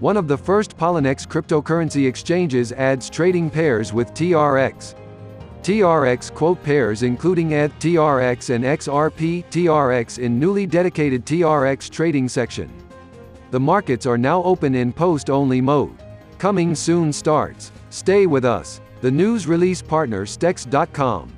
one of the first Poloniex cryptocurrency exchanges adds trading pairs with TRX. TRX quote pairs including ETH TRX and XRP TRX in newly dedicated TRX trading section. The markets are now open in post-only mode. Coming soon starts. Stay with us. The news release partner Stex.com.